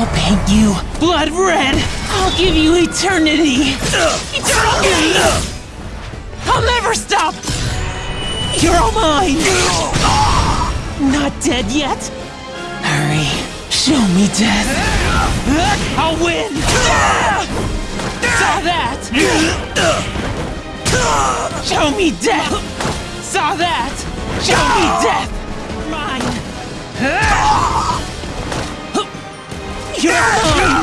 I'll paint you blood red. I'll give you eternity. Eternity. I'll never stop. You're all mine. Not dead yet. Hurry. Show me death. I'll win. Saw that. Show me death. Saw that. Show me death. Gotcha.